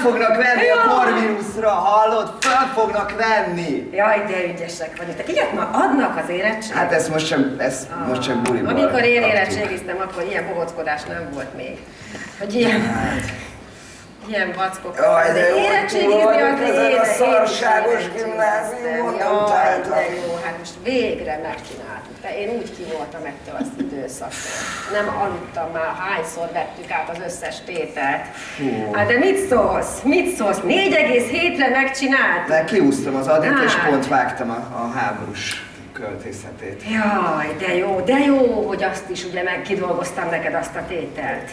fognak venni a Corvinusra, hallod? Fel fognak venni! Jaj, de ügyesek vagyok. Ilyet ma adnak az érettség? Hát ez most sem, ez Ah. most sem buliból Amikor én érettségiztem, akkor ilyen bohockodás nem volt még. Hogy ilyen, Hát. Ilyen vackok. Jaj, de jó, érettségizni az ezen a szarságos gimnáziumon, nem Jaj, de jó, hát most végre megcsináltuk. De én úgy kivoltam ettől az időszaktól. Nem aludtam már, hányszor vettük át az összes tételt. Hát de mit szólsz? Mit szólsz? 4,7-re megcsinált? De kiúztam az adit, és Hát. pont vágtam a, a háborús költészetét. Jaj, de jó, de jó, hogy azt is ugye meg kidolgoztam neked azt a tételt.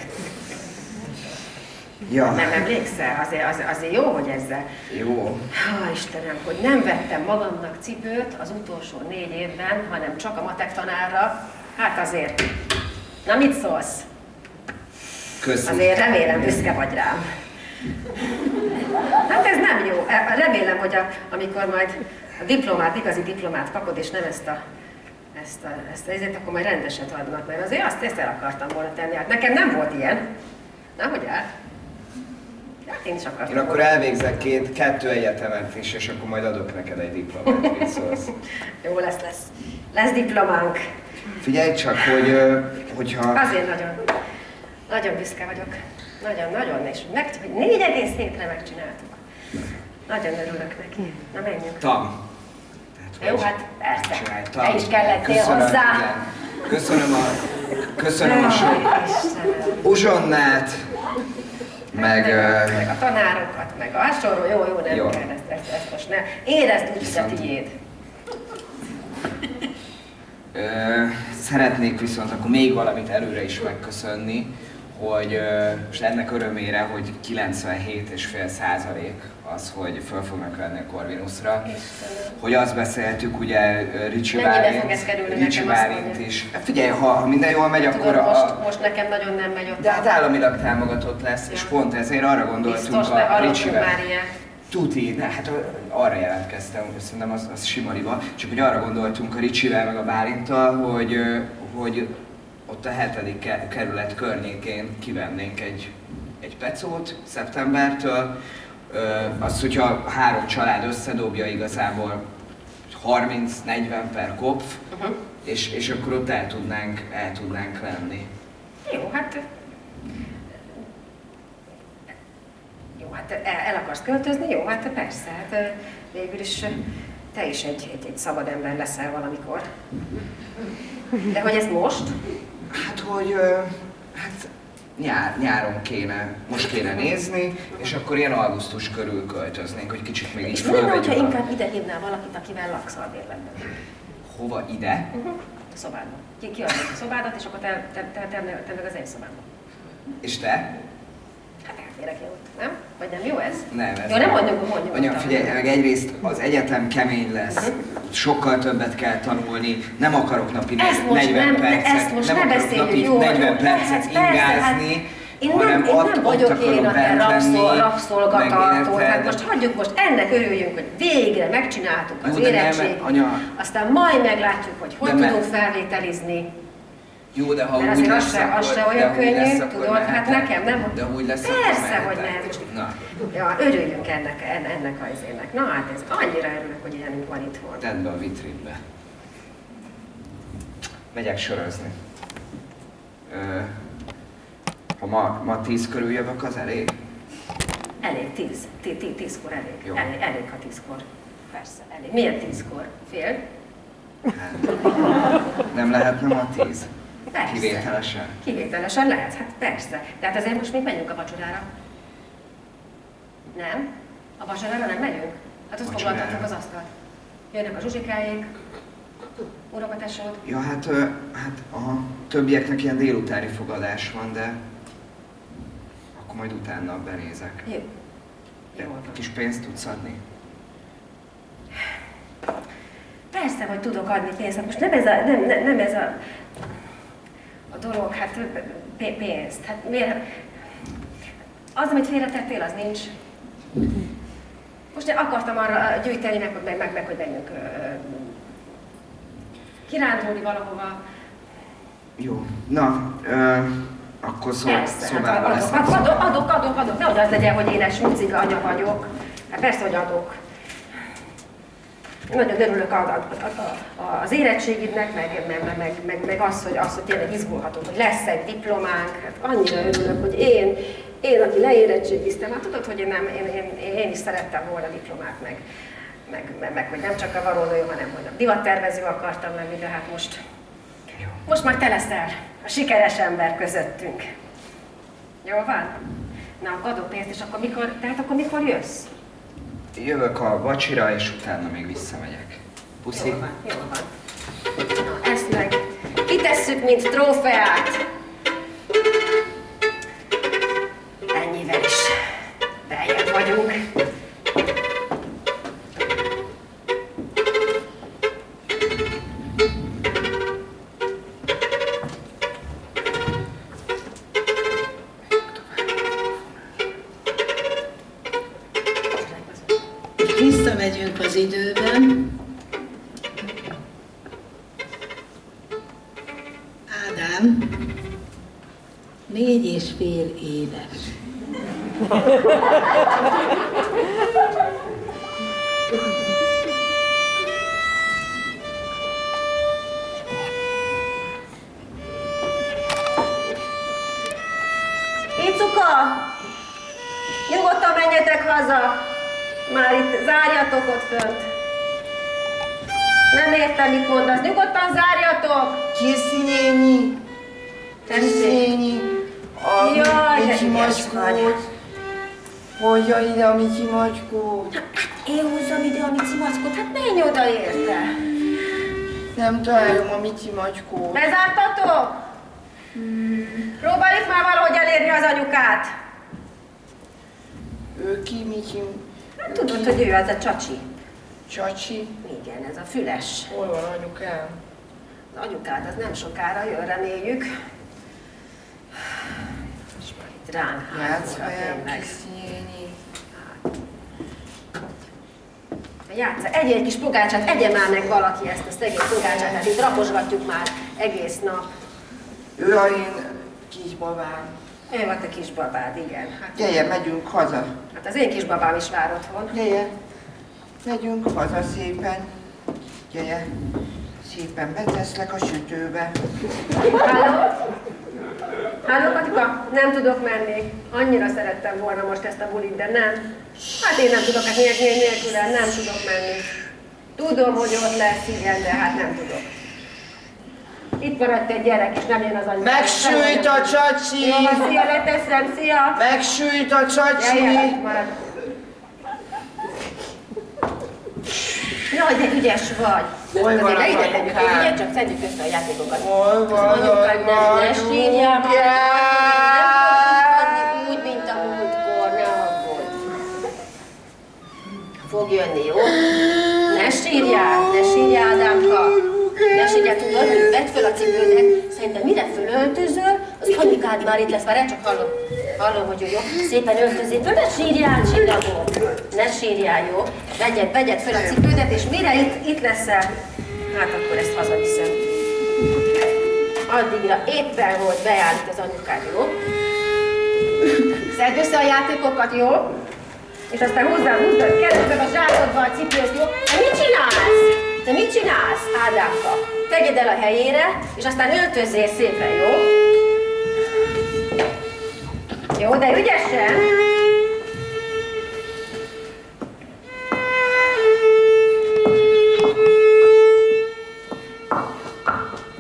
Ja, Nem emlékszel? Azért, azért, azért jó, hogy ezzel. jó. Há, Istenem, hogy nem vettem magamnak cipőt az utolsó négy évben, hanem csak a matek tanárra. Hát azért. Na mit szólsz? Köszönöm. Azért remélem büszke vagy rám. Hát ez nem jó. E- Remélem, hogy a, amikor majd a diplomát, igazi diplomát kapod, és nem ezt a ezt a, ezt a ezért, akkor majd rendeset adnak, mert azért azt, ezt el akartam volna tenni. Hát nekem nem volt ilyen. Na, hogy áll? Hát én is akartam Én akkor elvégzek két, kettő egyetemet is, és akkor majd adok neked egy diplomát, mit szólsz. Jó lesz, lesz. Lesz diplománk. Figyelj csak, hogy, hogyha... Azért nagyon, nagyon büszke vagyok. Nagyon, nagyon, és meg, hogy 4,7-re megcsináltuk. Nagyon örülök neki. Na menjünk. Tam. Tehát, Jó, hát persze. Te is kellettél Köszönöm, hozzá. igen. Köszönöm a, köszönöm a sok uzsonnát, meg... ö, meg a tanárokat, meg a hasonló, jó, jó, nem Jó. kell ezt, ezt, ezt most ne. Érezd úgy, hogy a Viszont- tiéd. Szeretnék viszont akkor még valamit előre is megköszönni, hogy most ennek örömére, hogy 97,5 százalék az, hogy föl fognak venni a Corvinusra. Hogy azt beszéltük, ugye Ricsi Bálint, Ricsi Bálint is. Hát Figyelj, ha, ha minden jól megy, akkor Tudod, a, most, most nekem nagyon nem megy ott. de hát államilag támogatott lesz, és Ja. pont ezért arra gondoltunk Biztos, a Ricsivel. Tuti, de hát arra jelentkeztem, hogy szerintem az, az simariba, csak hogy arra gondoltunk a Ricsivel meg a Bálinttal, hogy, hogy ott a hetedik ke- kerület környékén kivennénk egy, egy pecót szeptembertől. Ö, Az, hogyha három család összedobja igazából 30-40 per kopf, Uh-huh. és, és akkor ott el tudnánk, el tudnánk lenni. Jó, hát... Jó, hát el, el akarsz költözni? Jó, hát persze. Hát végül is te is egy, egy, egy szabad ember leszel valamikor. De hogy ez most? Hát, hogy hát nyár, nyáron kéne, most kéne nézni, és akkor ilyen augusztus körül költöznénk, hogy kicsit még így És mi a... inkább ide hívnál valakit, akivel laksz albérletben? Hova ide? Uh-huh. A szobádba. Ki, ki a szobádat, és akkor te, te, te, te, te meg az én szobámba. És te? Hát elférek én ott, nem? Vagy nem jó ez? Nem, ez Jó, nem mondjuk, mondjuk. Anya, figyelj, meg egyrészt az egyetem kemény lesz, sokkal többet kell tanulni, nem akarok napi Ezt most 40 nem, percet, ezt most nem ne akarok napi jó, 40 jó, percet persze, hát ingázni, én hanem nem, én nem vagyok én a te rabszol, rabszolgatartó, érted? most hagyjuk, most ennek örüljünk, hogy végre megcsináltuk az nem, anya. aztán majd meglátjuk, hogy hogy tudunk felvételizni. Jó, de ha Mert úgy azért az lesz, se, az se olyan lesz, könnyű, tudod, hát mehetek. nekem nem. De úgy lesz, Persze, hogy mehetek. lehet. Most, Na, ja, örüljünk ennek, en- ennek a izének. Na hát ez annyira örülök, hogy ilyenünk van itthon. tedd be a vitrínbe. Megyek sörözni. Ö, ha ma, ma tíz körül jövök, az elég? Elég, tíz. Tí- tí- Tízkor elég. Jó. elég. Elég, ha tízkor. Persze, elég. Miért tízkor? Fél? Hát, nem lehetne ma tíz? Persze. Kivételesen? Kivételesen lehet, hát persze. De hát azért most még megyünk a vacsorára. Nem? A vacsorára nem megyünk? Hát ott Vacsorára. foglaltatjuk az asztalt. Jönnek a zsuzsikáik, unokatasod. Ja, hát, hát a többieknek ilyen délutáni fogadás van, de akkor majd utána benézek. Jó. De van. kis pénzt tudsz adni? Persze, hogy tudok adni pénzt. Hát most nem ez a, nem, nem, nem ez a, a dolog, hát pénzt. Hát miért? Az, amit félretettél, az nincs. Most én akartam arra gyűjteni, meg, meg, meg, meg hogy menjünk kirándulni valahova. Jó. Na, ö, Akkor szó, Persze, szobában hát lesz. adok, adok, adok, adok, nehogy az legyen, hogy én egy anya vagyok. Hát persze, hogy adok. Nagyon örülök a, a, a, az érettségidnek, meg, meg, meg, meg, meg az, hogy, az, hogy tényleg izgulhatunk, hogy lesz egy diplománk. Hát annyira örülök, hogy én, én, aki leérettségiztem, hát tudod, hogy én, nem, én, én, én is szerettem volna diplomát, meg, meg, meg, meg hogy nem csak a valónő, hanem hogy a divattervező akartam lenni, de hát most, most már te leszel a sikeres ember közöttünk. Jó van? Na, akkor adok pénzt, és akkor mikor, tehát akkor mikor jössz? Jövök a vacsira, és utána még visszamegyek. Puszi. Jó van, jó van. Na, ezt meg kitesszük, mint trófeát. Ennyivel is beljebb vagyunk. Icuka! Nyugodtan menjetek haza! Már itt zárjatok ott fönt. Nem értem, mit mondasz. Nyugodtan zárjatok! Néni, a Jaj, Miki macskót. Hozja ide a Miki macskót. Hát én húzzam ide a Mici mackot, hát menj oda érte! Nem találom a Miki macskót. Bezártatok? Próbáljuk már valahogy elérni az anyukát. Ő ki, Miki? Hát tudod, hogy ő az a csacsi. Csacsi? Igen, ez a füles. Hol van anyukám? Az anyukád az nem sokára jön, reméljük. És már itt ránk. Készi néni. Játsza, egyél egy kis pogácsát, egye már meg valaki ezt a szegény pogácsát, hát itt raposgatjuk már egész nap. Ő a én kisbabám. Ő a kisbabád, igen. Hát, Gyere, megyünk haza. hát az én kisbabám is vár otthon. Gyere, megyünk haza szépen. Gyere, szépen beteszlek a sütőbe. Halló? Halló, Katika? Nem tudok menni. Annyira szerettem volna most ezt a bulit, de nem. Hát én nem tudok, hát nélkül, nélkül nem tudok menni. Tudom, hogy ott lesz, igen, de hát nem tudok. Itt maradt egy gyerek, és nem jön az anyja. Megsült a csacsi! Jó, van, szia, leteszem, szia! Megsült a csacsi! Jaj, marad. Jaj, de ügyes vagy. Hol van tegyük, anyukám? ugye? Csak szedjük össze a játékokat. Hol van Az anyukád az nem, ne sírjál már, anyukám? úgy, mint a múltkor, ne aggódj. Fog jönni, jó? Ne sírjál, ne sírjál, Ádámka. Sírjál, tudod, hogy vedd föl a cipődet. Szerintem mire fölöltözöl, az anyukád már itt lesz, már csak hallom. Hallom, hogy ő jó. Szépen öltözél föl, ne sírjál, csillagom. Ne sírjál, jó? Vegyed, vegyed föl a cipődet, és mire itt, itt leszel, hát akkor ezt hazaviszem. Addigra éppen, hogy beállít az anyukád, jó? Szedd össze a játékokat, jó? És aztán húzzál, húzzad, keresztbe a zsákodba a cipőt, jó? Te mit csinálsz? Te mit csinálsz, Ádámka? Tegyed el a helyére, és aztán öltözzél szépen, jó? Jó, de ügyesen!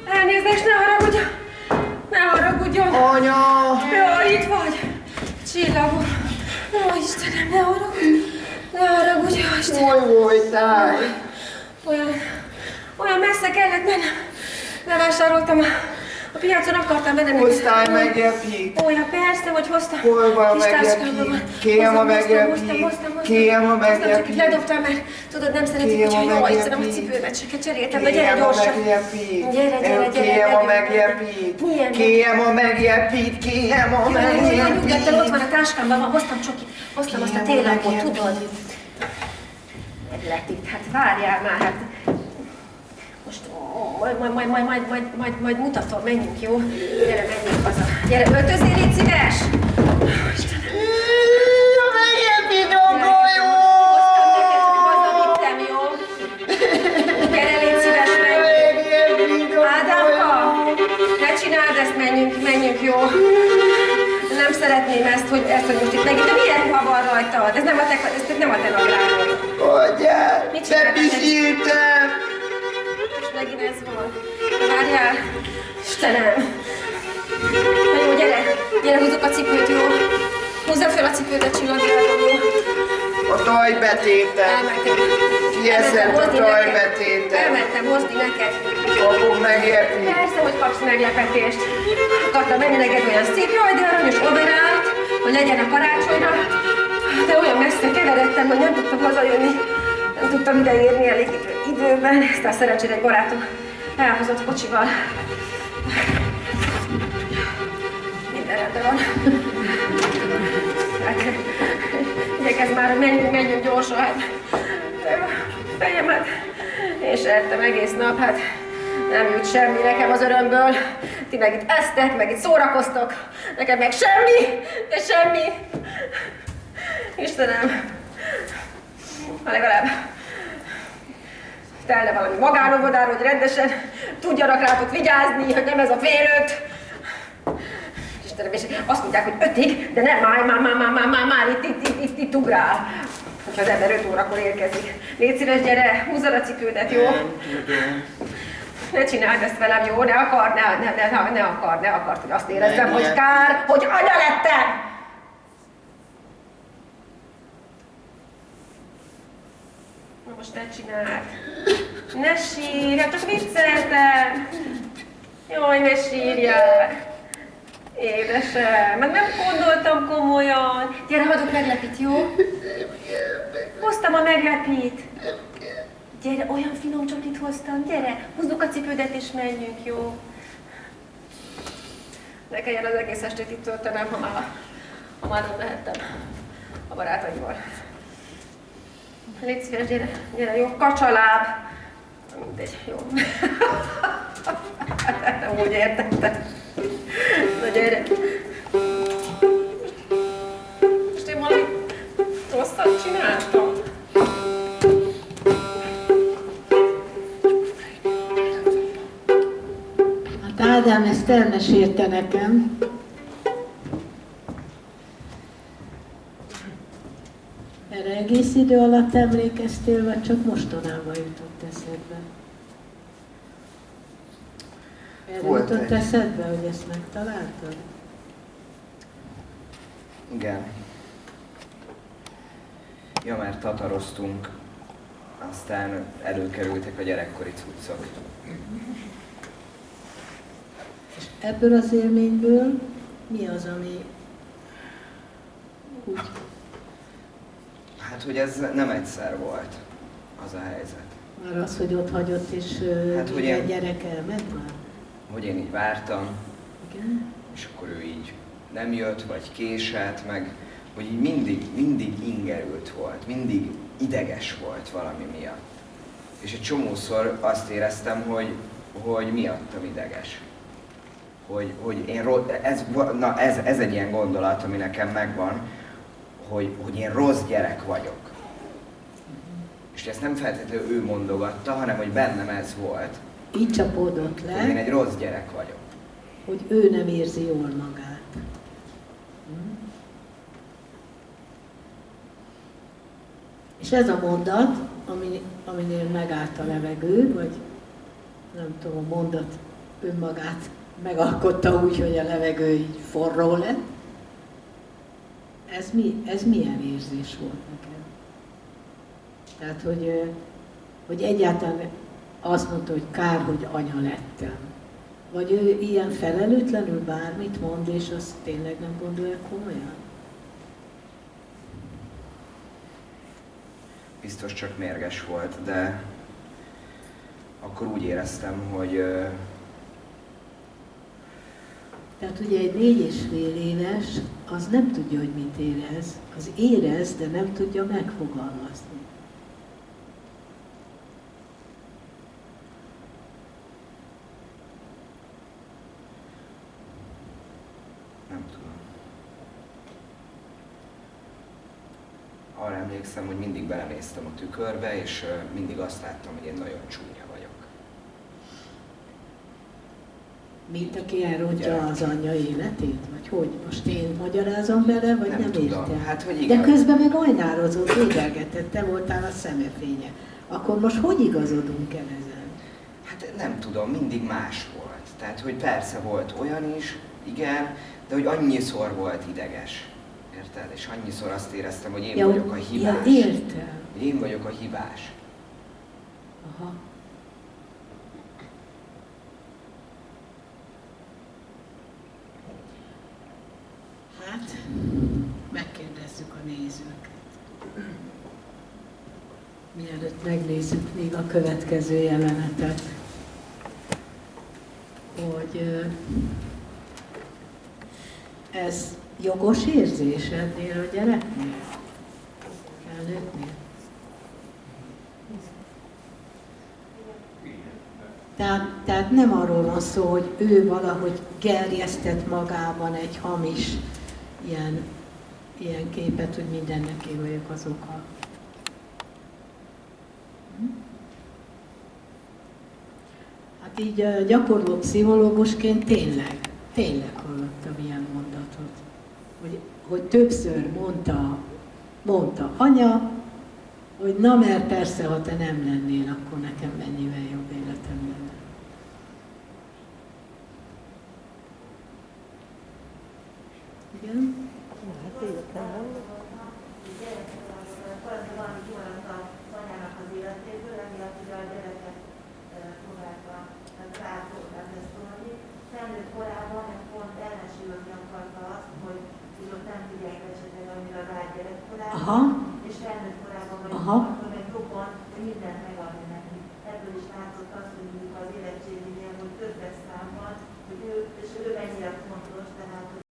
Elnézést, ne haragudjon! Ne haragudjon! Anya! Jaj, itt vagy! Csillagom! Ó, Istenem, ne haragudj! Ne haragudj, Istenem! Hol voltál? Olyan, olyan messze kellett mennem. Bevásároltam a, a piacon, akartam venni. Hoztál megepít? Ó, ja, persze, hogy hoztam. Hol van van. Kérem a hoztam. Kérem a Hoztam, csak ledobtam, mert tudod, nem szeretik, hogyha a jó, megepít. Istenem, a cipőmet se cseréltem, de gyere gyorsan. Gyere, gyere, gyere, Kérem a. Milyen Kérem a megjepít. Kérem a jó, nyugodtan, ott van a táskámban, hoztam csokit, hoztam azt a télapot, tudod? Meglett itt, hát várjál már, hát Most majd, majd, majd, majd, majd, majd, majd, majd mutatom, menjünk, jó? Gyere, menjünk haza. Gyere, öltözél, légy szíves! Hoztam neked, hogy hazavittem, jó? Gyere, légy szíves, menjünk. Ádámka, ne csináld ezt, menjünk, menjünk, jó? Szeretném ezt, hogy, ezt, hogy most itt megint, de milyen ruha van rajtad? Ez nem a te, ez nem a te nadrágod. Is írtam! Most megint ez van. Várjál! Istenem! Na jó, gyere! Gyere, húzzuk a cipőt, jó? Húzzam fel a cipőt a csillagjáról, jó? A tajbetétem! Elmentem. Kieszed a tajbetétem! Elmentem hozni neked. Fogom megérni! Persze, hogy kapsz meglepetést. Akartam menni neked olyan szép, jaj, de aranyos overált, hogy legyen a karácsonyra. De olyan messze keveredtem, hogy nem tudtam hazajönni. Nem tudtam ideérni elég időben. Aztán szerencsére egy barátom elhozott kocsival. Minden rendben van. Hát, igyekezz már, menjünk, menjünk gyorsan. Hát, fejemet és ettem egész nap, hát nem jut semmi nekem az örömből. Ti meg itt esztek, meg itt szórakoztok, nekem meg semmi, de semmi. Istenem, ha legalább telne valami magánovodára, hogy rendesen tudjanak rátok vigyázni, hogy nem ez a fél. Istenem, és azt mondják, hogy ötig, de nem, már, már, már, már, már, már, már itt, itt, itt, itt, itt ugrál. Hogyha az ember öt órakor érkezik. Légy szíves, gyere, húzzad a cipődet, jó? Ne csináld ezt velem, jó? Ne akar, ne, ne, ne, ne akar, ne akart, hogy azt érezzem, Nem, hogy kár, hogy anya lettem! Na most ne csináld. Ne sírj, hát csak vicceltem. Jaj, ne sírjál. Édesem, meg nem gondoltam komolyan. Gyere, hagyok meglepít, jó? Hoztam a meglepít. Gyere, olyan finom csokit hoztam, gyere, húzzuk a cipődet és menjünk, jó? Ne kelljen az egész estét itt töltenem, ha már, ha már nem lehettem a barátaimmal. Légy szíves, gyere, gyere, jó, kacsaláb. Mindegy, jó. nem úgy értettem. Na gyere. Most én valami rosszat csináltam. Elmesélte nekem. Erre egész idő alatt emlékeztél, vagy csak mostanában jutott eszedbe? Erre Volt jutott egy. eszedbe, hogy ezt megtaláltad? Igen. Ja, mert tataroztunk, aztán előkerültek a gyerekkori cuccok. Ebből az élményből mi az, ami úgy Hát, hogy ez nem egyszer volt az a helyzet. Már az, hogy ott hagyott, és Hát, hogy én- gyerek elment már? Hogy én így vártam, Igen? és akkor ő így nem jött, vagy késett, meg hogy így mindig, mindig ingerült volt, mindig ideges volt valami miatt. És egy csomószor azt éreztem, hogy, hogy miattam ideges. Hogy, hogy én ez, na ez, ez egy ilyen gondolat, ami nekem megvan, hogy, hogy én rossz gyerek vagyok. És ezt nem feltétlenül ő mondogatta, hanem hogy bennem ez volt, Így csapódott hogy én le, egy rossz gyerek vagyok. hogy ő nem érzi jól magát. És ez a mondat, ami, aminél megállt a levegő, vagy nem tudom, a mondat önmagát megalkotta úgy, hogy a levegő így forró lett. Ez, mi, ez milyen érzés volt nekem? Tehát, hogy, hogy egyáltalán azt mondta, hogy kár, hogy anya lettem. Vagy ő ilyen felelőtlenül bármit mond, és azt tényleg nem gondolja komolyan? biztos csak mérges volt, de akkor úgy éreztem, hogy tehát ugye egy négy és fél éves, az nem tudja, hogy mit érez. Az érez, de nem tudja megfogalmazni. Nem tudom. Arra emlékszem, hogy mindig belenéztem a tükörbe, és mindig azt láttam, hogy én nagyon csúnya Mint aki elrontja az anyja életét? Vagy hogy? Most én magyarázom bele, vagy nem, Nem tudom. értem? Hát, hogy De igen. közben meg ajnározott, édelgetett, te voltál a szemefénye. Akkor most hogy igazodunk el ezen? Hát nem tudom, mindig más volt. Tehát, hogy persze volt olyan is, igen, de hogy annyiszor volt ideges. Érted? És annyiszor azt éreztem, hogy én vagyok a hibás. Ja, értem. Hogy én vagyok a hibás. Aha. Hát, megkérdezzük a nézőket. Mielőtt megnézzük még a következő jelenetet, hogy ez jogos érzés ennél a gyereknél? Felnőttnél? Tehát, tehát nem arról van szó, hogy ő valahogy gerjesztett magában egy hamis ilyen, ilyen képet, hogy mindennek én vagyok az oka. Hm? Hát így gyakorló pszichológusként tényleg, tényleg hallottam ilyen mondatot. Hogy, hogy többször mondta, mondta anya, hogy na mert persze, ha te nem lennél, akkor nekem mennyivel jobb életem Igen. Hát életlen felnőtt hát Aha. és felnőtt korában vagy Aha. akkor meg jobban mindent megadni neki. Ebből is látszott azt, hogy mondjuk az érettségében, hogy többes számban, hogy ő, és ő mennyire fontos, tehát